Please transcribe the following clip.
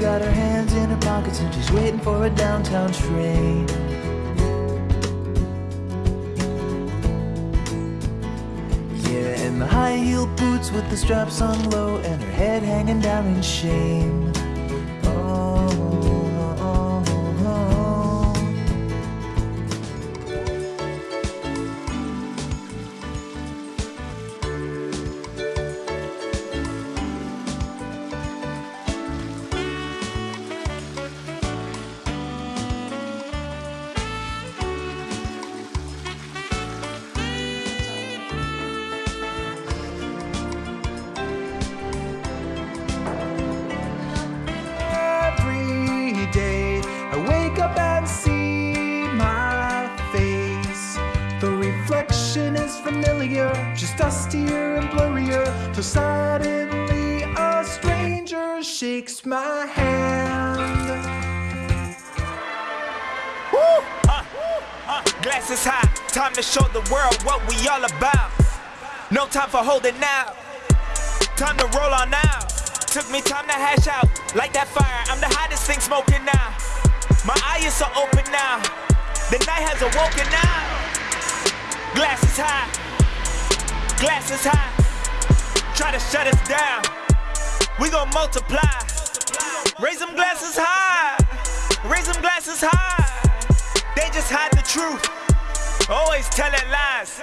got her hands in her pockets and she's waiting for a downtown train. Yeah, in the high heel boots with the straps on low and her head hanging down in shame. Familiar, just dustier and blurrier. Till suddenly a stranger shakes my hand. Glasses high, time to show the world what we all about. No time for holding out, time to roll on out. Took me time to hash out, like that fire. I'm the hottest thing smoking now. My eyes are open now, the night has awoken now. Glasses high, glasses high. Try to shut us down, we gon' multiply. Raise them glasses high, raise them glasses high. They just hide the truth, always telling lies.